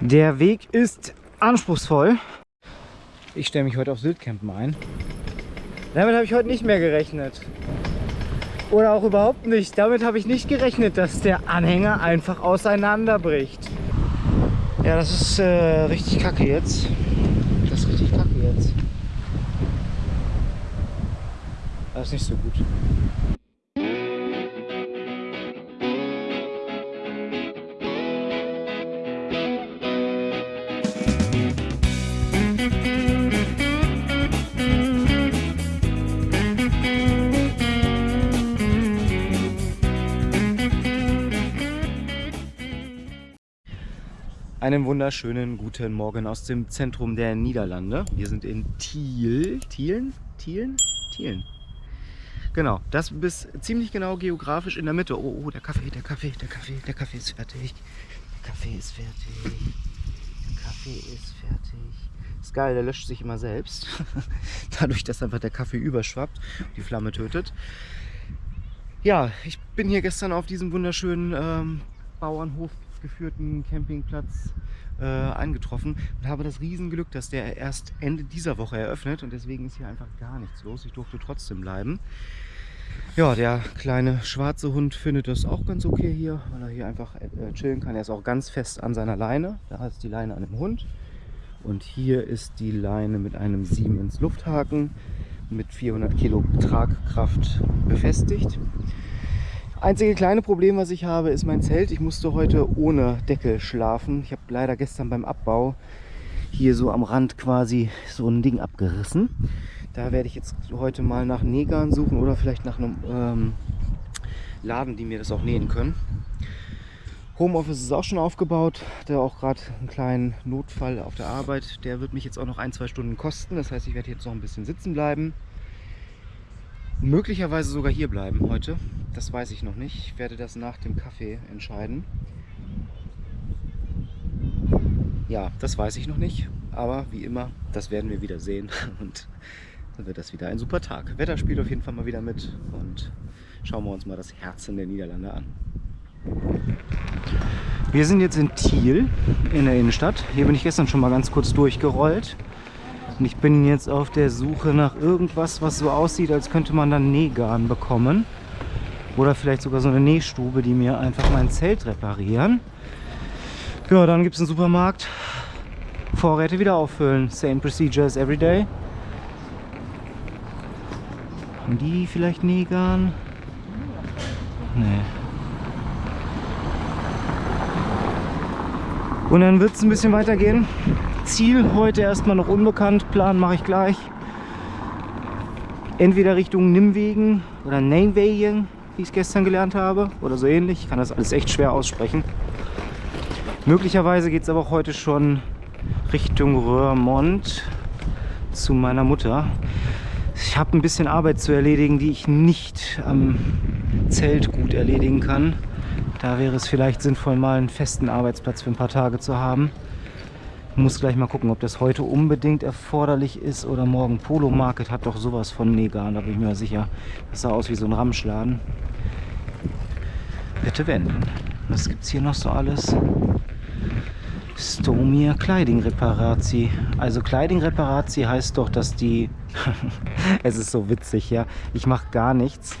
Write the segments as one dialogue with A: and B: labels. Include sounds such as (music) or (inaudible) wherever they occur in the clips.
A: Der Weg ist anspruchsvoll. Ich stelle mich heute auf Syltcampen ein. Damit habe ich heute nicht mehr gerechnet. Oder auch überhaupt nicht. Damit habe ich nicht gerechnet, dass der Anhänger einfach auseinanderbricht. Ja, das ist äh, richtig kacke jetzt. Das ist richtig kacke jetzt. Das ist nicht so gut. Einen wunderschönen guten Morgen aus dem Zentrum der Niederlande. Wir sind in Thiel. Thielen? Thielen? Thielen. Genau, das bis ziemlich genau geografisch in der Mitte. Oh, oh, der Kaffee, der Kaffee, der Kaffee, der Kaffee ist fertig. Der Kaffee ist fertig. Der Kaffee ist fertig. Ist geil, der löscht sich immer selbst. (laughs) Dadurch, dass einfach der Kaffee überschwappt, die Flamme tötet. Ja, ich bin hier gestern auf diesem wunderschönen ähm, Bauernhof geführten Campingplatz äh, eingetroffen und habe das Riesenglück, dass der erst Ende dieser Woche eröffnet und deswegen ist hier einfach gar nichts los. Ich durfte trotzdem bleiben. Ja, der kleine schwarze Hund findet das auch ganz okay hier, weil er hier einfach äh, chillen kann. Er ist auch ganz fest an seiner Leine. Da ist die Leine an dem Hund. Und hier ist die Leine mit einem Siemens Lufthaken mit 400 Kilo Tragkraft befestigt. Einzige kleine Problem, was ich habe, ist mein Zelt. Ich musste heute ohne Deckel schlafen. Ich habe leider gestern beim Abbau hier so am Rand quasi so ein Ding abgerissen. Da werde ich jetzt heute mal nach Nägern suchen oder vielleicht nach einem ähm, Laden, die mir das auch nähen können. Homeoffice ist auch schon aufgebaut. Der auch gerade einen kleinen Notfall auf der Arbeit. Der wird mich jetzt auch noch ein, zwei Stunden kosten. Das heißt, ich werde jetzt noch ein bisschen sitzen bleiben möglicherweise sogar hier bleiben heute. Das weiß ich noch nicht. Ich werde das nach dem Kaffee entscheiden. Ja, das weiß ich noch nicht. Aber wie immer, das werden wir wieder sehen. (laughs) Und dann wird das wieder ein super Tag. Wetter spielt auf jeden Fall mal wieder mit. Und schauen wir uns mal das Herzen der Niederlande an. Wir sind jetzt in Thiel in der Innenstadt. Hier bin ich gestern schon mal ganz kurz durchgerollt. Und ich bin jetzt auf der Suche nach irgendwas, was so aussieht, als könnte man dann Nähgarn bekommen. Oder vielleicht sogar so eine Nähstube, die mir einfach mein Zelt reparieren. Ja, dann gibt es einen Supermarkt. Vorräte wieder auffüllen. Same procedure as every day. Und die vielleicht Nähgarn? Nee. Und dann wird es ein bisschen weitergehen. Ziel heute erstmal noch unbekannt. Plan mache ich gleich. Entweder Richtung Nimwegen oder Nijmegen, wie ich es gestern gelernt habe. Oder so ähnlich. Ich kann das alles echt schwer aussprechen. Möglicherweise geht es aber auch heute schon Richtung Röhrmond zu meiner Mutter. Ich habe ein bisschen Arbeit zu erledigen, die ich nicht am Zelt gut erledigen kann. Da wäre es vielleicht sinnvoll, mal einen festen Arbeitsplatz für ein paar Tage zu haben. Muss gleich mal gucken, ob das heute unbedingt erforderlich ist oder morgen. Polo Market hat doch sowas von Negan, da bin ich mir sicher. Das sah aus wie so ein Ramschladen. Bitte wenden. Was gibt es hier noch so alles? Stomir Kleiding Reparatie. Also Kleiding Reparatie heißt doch, dass die... (laughs) es ist so witzig, ja. Ich mache gar nichts.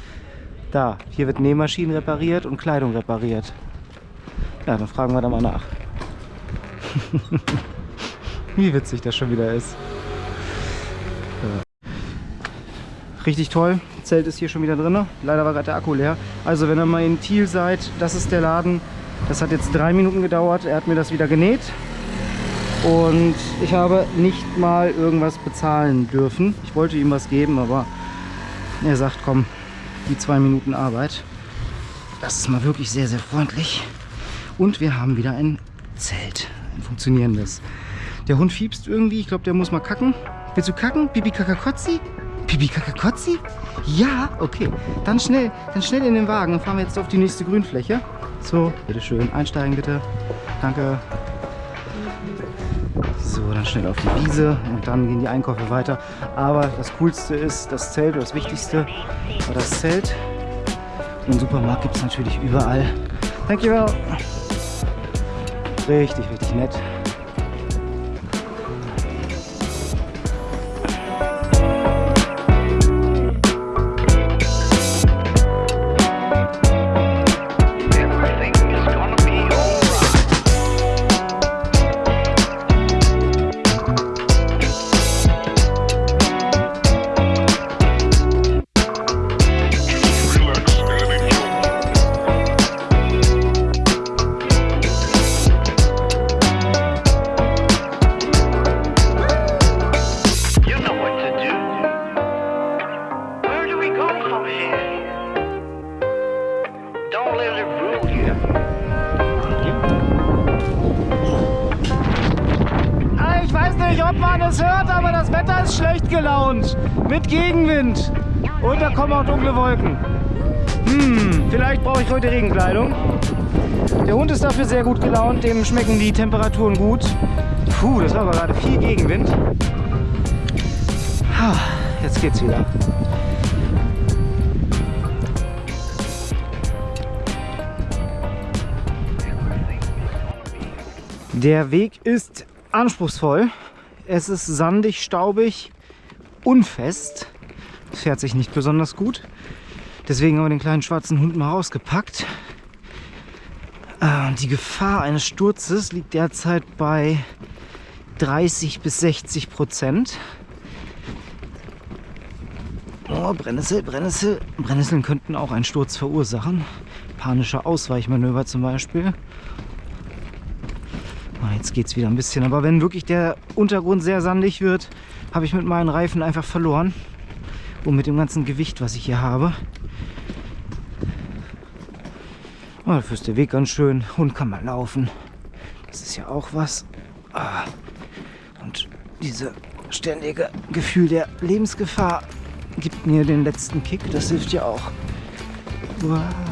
A: Da, hier wird Nähmaschinen repariert und Kleidung repariert. Ja, dann fragen wir da mal nach. (laughs) Wie witzig das schon wieder ist. Richtig toll. Zelt ist hier schon wieder drin. Leider war gerade der Akku leer. Also wenn ihr mal in Thiel seid, das ist der Laden. Das hat jetzt drei Minuten gedauert. Er hat mir das wieder genäht. Und ich habe nicht mal irgendwas bezahlen dürfen. Ich wollte ihm was geben, aber er sagt, komm, die zwei Minuten Arbeit. Das ist mal wirklich sehr, sehr freundlich. Und wir haben wieder ein Zelt, ein funktionierendes. Der Hund fiebst irgendwie, ich glaube, der muss mal kacken. Willst du kacken? Pipi Kakakotzi? Pipi Kakakotzi? Ja, okay. Dann schnell, dann schnell in den Wagen. Dann fahren wir jetzt auf die nächste Grünfläche. So, bitteschön. Einsteigen bitte. Danke. So, dann schnell auf die Wiese und dann gehen die Einkäufe weiter. Aber das Coolste ist das Zelt, oder das Wichtigste war das Zelt. Und Supermarkt gibt es natürlich überall. Thank you. Richtig, richtig nett. Ist schlecht gelaunt. Mit Gegenwind. Und da kommen auch dunkle Wolken. Hm, vielleicht brauche ich heute Regenkleidung. Der Hund ist dafür sehr gut gelaunt, dem schmecken die Temperaturen gut. Puh, das war aber gerade viel Gegenwind. Jetzt geht's wieder. Der Weg ist anspruchsvoll. Es ist sandig, staubig, unfest. Es fährt sich nicht besonders gut. Deswegen haben wir den kleinen schwarzen Hund mal rausgepackt. Und die Gefahr eines Sturzes liegt derzeit bei 30 bis 60 Prozent. Oh, Brennnessel, Brennnessel. Brennnesseln könnten auch einen Sturz verursachen. Panische Ausweichmanöver zum Beispiel. Ah, jetzt geht es wieder ein bisschen. Aber wenn wirklich der Untergrund sehr sandig wird, habe ich mit meinen Reifen einfach verloren. Und mit dem ganzen Gewicht, was ich hier habe. Oh, dafür ist der Weg ganz schön. Hund kann mal laufen. Das ist ja auch was. Ah. Und dieses ständige Gefühl der Lebensgefahr gibt mir den letzten Kick. Das hilft ja auch. Uah.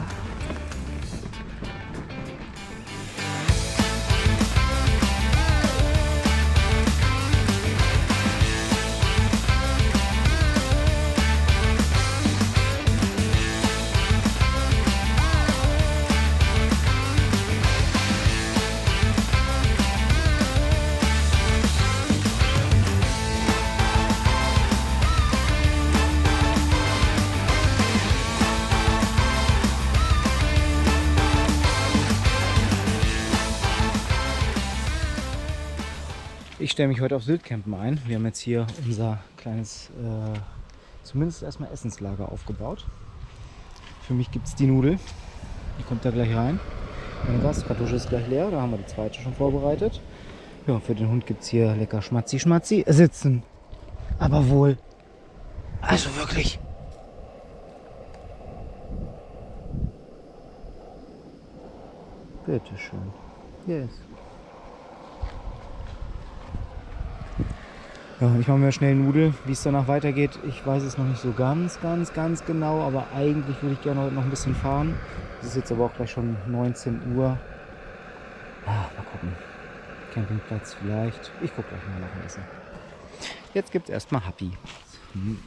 A: Stelle mich heute aufs Wildcampen ein. Wir haben jetzt hier unser kleines, äh, zumindest erstmal Essenslager aufgebaut. Für mich gibt es die Nudel. Die kommt da gleich rein. Meine Gaskartusche ist gleich leer. Da haben wir die zweite schon vorbereitet. Ja, für den Hund gibt es hier lecker Schmatzi Schmatzi. Sitzen. Aber wohl. Also wirklich. Bitteschön. Yes. Ja, ich mache mir schnell Nudel. Wie es danach weitergeht, ich weiß es noch nicht so ganz, ganz, ganz genau. Aber eigentlich würde ich gerne heute noch ein bisschen fahren. Es ist jetzt aber auch gleich schon 19 Uhr. Ah, mal gucken. Campingplatz vielleicht. Ich gucke gleich mal nach dem Essen. Jetzt gibt es erstmal Happy. Hm.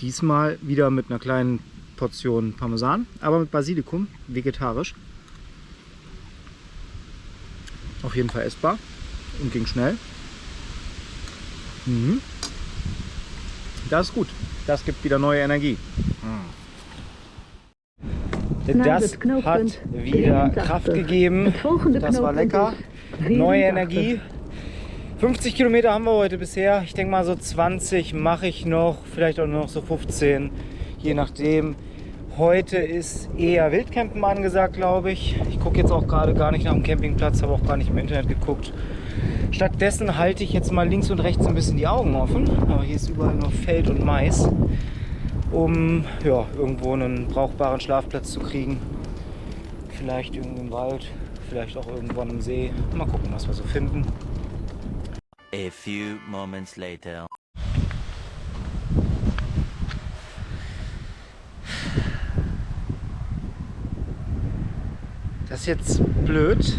A: Diesmal wieder mit einer kleinen Portion Parmesan, aber mit Basilikum, vegetarisch. Auf jeden Fall essbar und ging schnell. Mhm. Das ist gut. Das gibt wieder neue Energie. Das hat wieder Kraft gegeben. Das war lecker. Neue Energie. 50 Kilometer haben wir heute bisher. Ich denke mal so 20 mache ich noch. Vielleicht auch nur noch so 15. Je nachdem. Heute ist eher Wildcampen angesagt, glaube ich. Ich gucke jetzt auch gerade gar nicht nach dem Campingplatz, habe auch gar nicht im Internet geguckt. Stattdessen halte ich jetzt mal links und rechts ein bisschen die Augen offen. Aber hier ist überall nur Feld und Mais, um ja, irgendwo einen brauchbaren Schlafplatz zu kriegen. Vielleicht irgendwo im Wald, vielleicht auch irgendwo am See. Mal gucken, was wir so finden.
B: A few moments later.
A: Das ist jetzt blöd.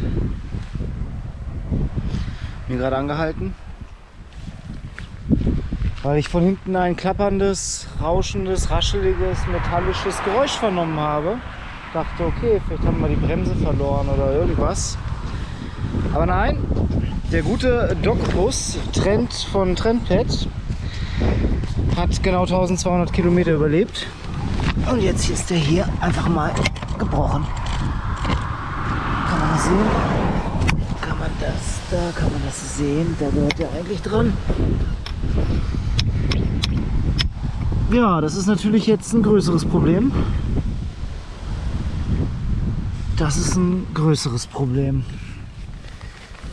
A: Mir gerade angehalten. Weil ich von hinten ein klapperndes, rauschendes, rascheliges, metallisches Geräusch vernommen habe. Dachte, okay, vielleicht haben wir die Bremse verloren oder irgendwas. Aber nein, der gute Dogbus Trend von Trendpad hat genau 1200 Kilometer überlebt. Und jetzt ist der hier einfach mal gebrochen. Kann man das sehen? Kann man das, da kann man das sehen. Da gehört der eigentlich dran. Ja, das ist natürlich jetzt ein größeres Problem. Das ist ein größeres Problem.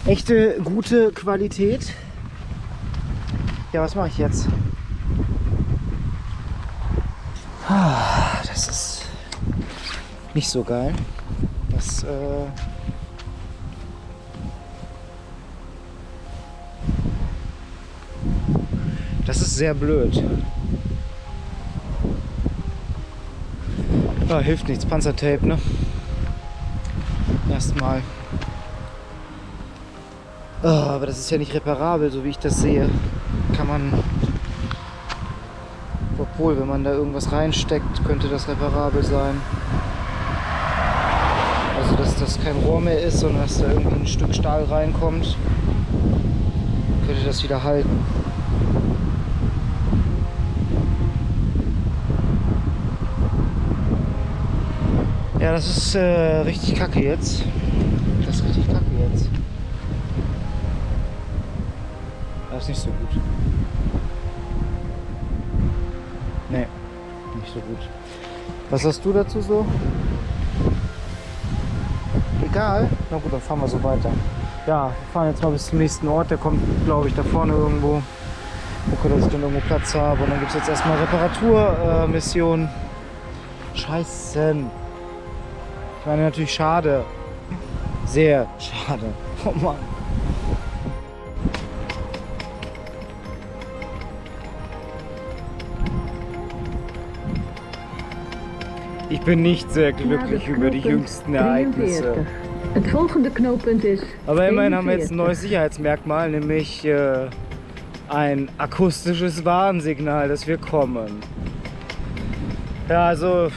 A: Echte gute Qualität. Ja, was mache ich jetzt? Ah, Das ist nicht so geil. Das, äh sehr blöd. Ah, hilft nichts, Panzertape, ne? Erstmal. Ah, aber das ist ja nicht reparabel, so wie ich das sehe. Kann man. Obwohl, wenn man da irgendwas reinsteckt, könnte das reparabel sein. Also, dass das kein Rohr mehr ist, sondern dass da irgendwie ein Stück Stahl reinkommt, könnte das wieder halten. Ja, das ist äh, richtig kacke jetzt. Das ist richtig kacke jetzt. Das ist nicht so gut. Nee, nicht so gut. Was hast du dazu so? Egal? Na gut, dann fahren wir so weiter. Ja, wir fahren jetzt mal bis zum nächsten Ort. Der kommt, glaube ich, da vorne irgendwo. Gucke, dass ich dann irgendwo Platz habe. Und dann gibt es jetzt erstmal Reparaturmissionen. Äh, Missionen. Ich meine natürlich schade. Sehr schade. Oh Mann. Ich bin nicht sehr glücklich über die jüngsten Ereignisse.
C: Het volgende knooppunt is.
A: Aber immerhin haben wir jetzt ein
C: 42.
A: neues Sicherheitsmerkmal, nämlich äh, ein akustisches Warnsignal, dass wir kommen. Ja, also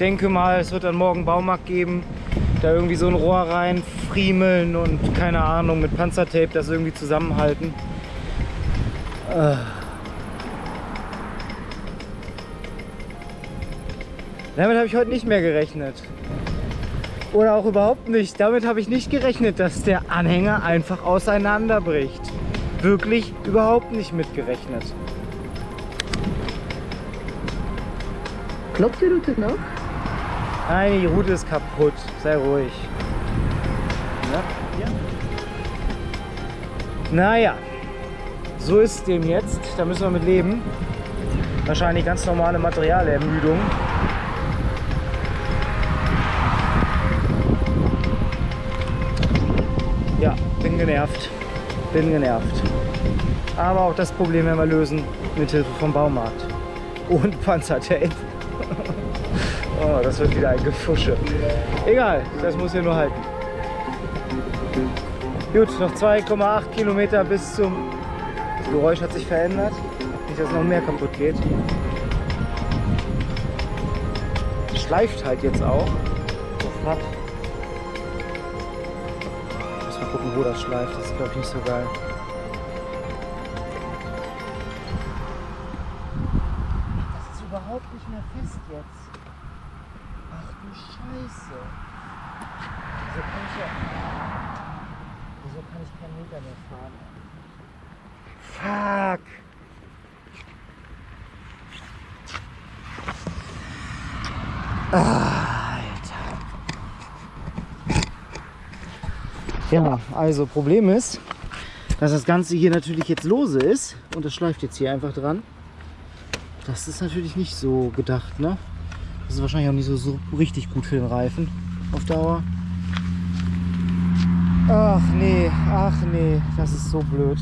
A: denke mal, es wird dann morgen Baumarkt geben, da irgendwie so ein Rohr reinfriemeln und keine Ahnung, mit Panzertape das irgendwie zusammenhalten. Äh. Damit habe ich heute nicht mehr gerechnet. Oder auch überhaupt nicht. Damit habe ich nicht gerechnet, dass der Anhänger einfach auseinanderbricht. Wirklich überhaupt nicht mitgerechnet.
C: Klopt die route nog?
A: Nein, die Route ist kaputt. Sei ruhig. Ja, ja. Naja, so ist dem jetzt. Da müssen wir mit leben. Wahrscheinlich ganz normale Materialermüdung. Ja, bin genervt. Bin genervt. Aber auch das Problem werden wir lösen mit Hilfe vom Baumarkt. Und Panzertape. Oh, das wird wieder ein Gefusche. Egal, das muss hier nur halten. Gut, noch 2,8 Kilometer bis zum... Das Geräusch hat sich verändert. Nicht, dass noch mehr kaputt geht. Schleift halt jetzt auch. So flach. Muss mal gucken, wo das schleift. Das ist, glaube ich, nicht so geil. Wieso kann ich keinen Meter mehr fahren? Fuck! Alter. Ja, also Problem ist, dass das Ganze hier natürlich jetzt lose ist und das schleift jetzt hier einfach dran. Das ist natürlich nicht so gedacht, ne? Das ist wahrscheinlich auch nicht so, so richtig gut für den Reifen auf Dauer. Ach nee, ach nee, das ist so blöd.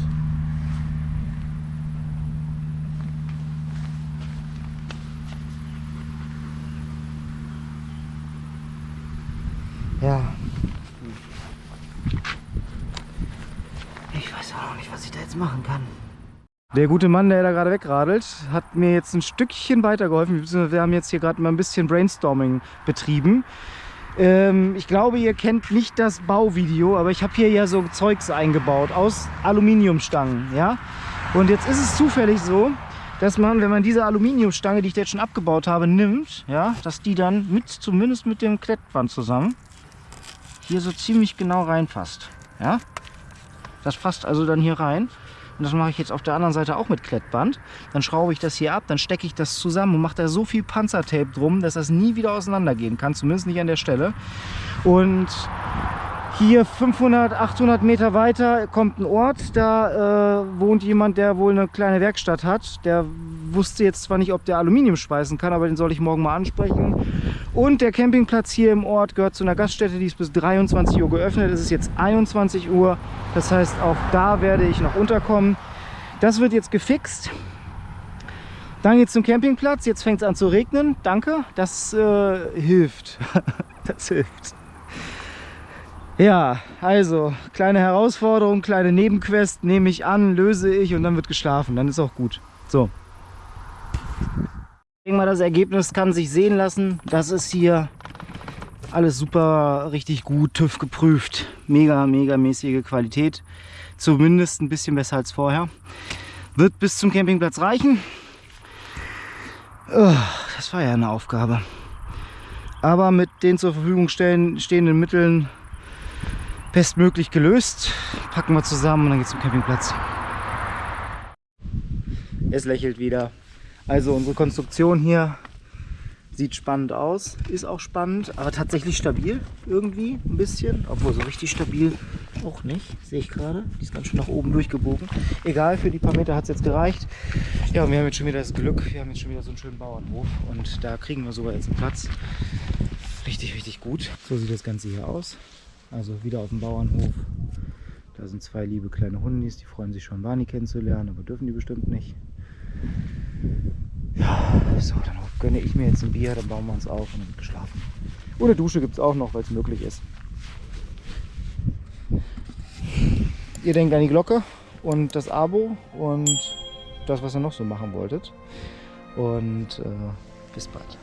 A: Ja. Ich weiß auch noch nicht, was ich da jetzt machen kann. Der gute Mann, der da gerade wegradelt, hat mir jetzt ein Stückchen weitergeholfen. Wir haben jetzt hier gerade mal ein bisschen Brainstorming betrieben. Ähm, ich glaube, ihr kennt nicht das Bauvideo, aber ich habe hier ja so Zeugs eingebaut aus Aluminiumstangen, ja. Und jetzt ist es zufällig so, dass man, wenn man diese Aluminiumstange, die ich jetzt schon abgebaut habe, nimmt, ja, dass die dann mit, zumindest mit dem Klettband zusammen, hier so ziemlich genau reinpasst, ja. Das passt also dann hier rein. Und das mache ich jetzt auf der anderen Seite auch mit Klettband. Dann schraube ich das hier ab, dann stecke ich das zusammen und mache da so viel Panzertape drum, dass das nie wieder auseinandergehen kann, zumindest nicht an der Stelle. Und hier 500, 800 Meter weiter kommt ein Ort, da äh, wohnt jemand, der wohl eine kleine Werkstatt hat. Der wusste jetzt zwar nicht, ob der Aluminium speisen kann, aber den soll ich morgen mal ansprechen. Und der Campingplatz hier im Ort gehört zu einer Gaststätte, die ist bis 23 Uhr geöffnet. Es ist jetzt 21 Uhr, das heißt auch da werde ich noch unterkommen. Das wird jetzt gefixt. Dann geht es zum Campingplatz. Jetzt fängt es an zu regnen. Danke, das äh, hilft. (laughs) das hilft. Ja, also kleine Herausforderung, kleine Nebenquest nehme ich an, löse ich und dann wird geschlafen. Dann ist auch gut. So. Denke mal, das Ergebnis kann sich sehen lassen. Das ist hier alles super, richtig gut, TÜV geprüft. Mega, mega mäßige Qualität. Zumindest ein bisschen besser als vorher. Wird bis zum Campingplatz reichen. Oh, das war ja eine Aufgabe. Aber mit den zur Verfügung stehen, stehenden Mitteln bestmöglich gelöst. Packen wir zusammen und dann geht's zum Campingplatz. Es lächelt wieder. Also unsere Konstruktion hier sieht spannend aus, ist auch spannend, aber tatsächlich stabil irgendwie ein bisschen, obwohl so richtig stabil auch nicht, sehe ich gerade. Die ist ganz schön nach oben durchgebogen. Egal, für die paar Meter hat es jetzt gereicht. Ja, und wir haben jetzt schon wieder das Glück, wir haben jetzt schon wieder so einen schönen Bauernhof und da kriegen wir sogar jetzt einen Platz. Richtig, richtig gut. So sieht das Ganze hier aus. Also wieder auf dem Bauernhof. Da sind zwei liebe kleine Hundis, die freuen sich schon, Barney kennenzulernen, aber dürfen die bestimmt nicht. So, dann gönne ich mir jetzt ein Bier, dann bauen wir uns auf und dann geschlafen. Ohne Dusche gibt es auch noch, weil es möglich ist. Ihr denkt an die Glocke und das Abo und das, was ihr noch so machen wolltet. Und äh, bis bald.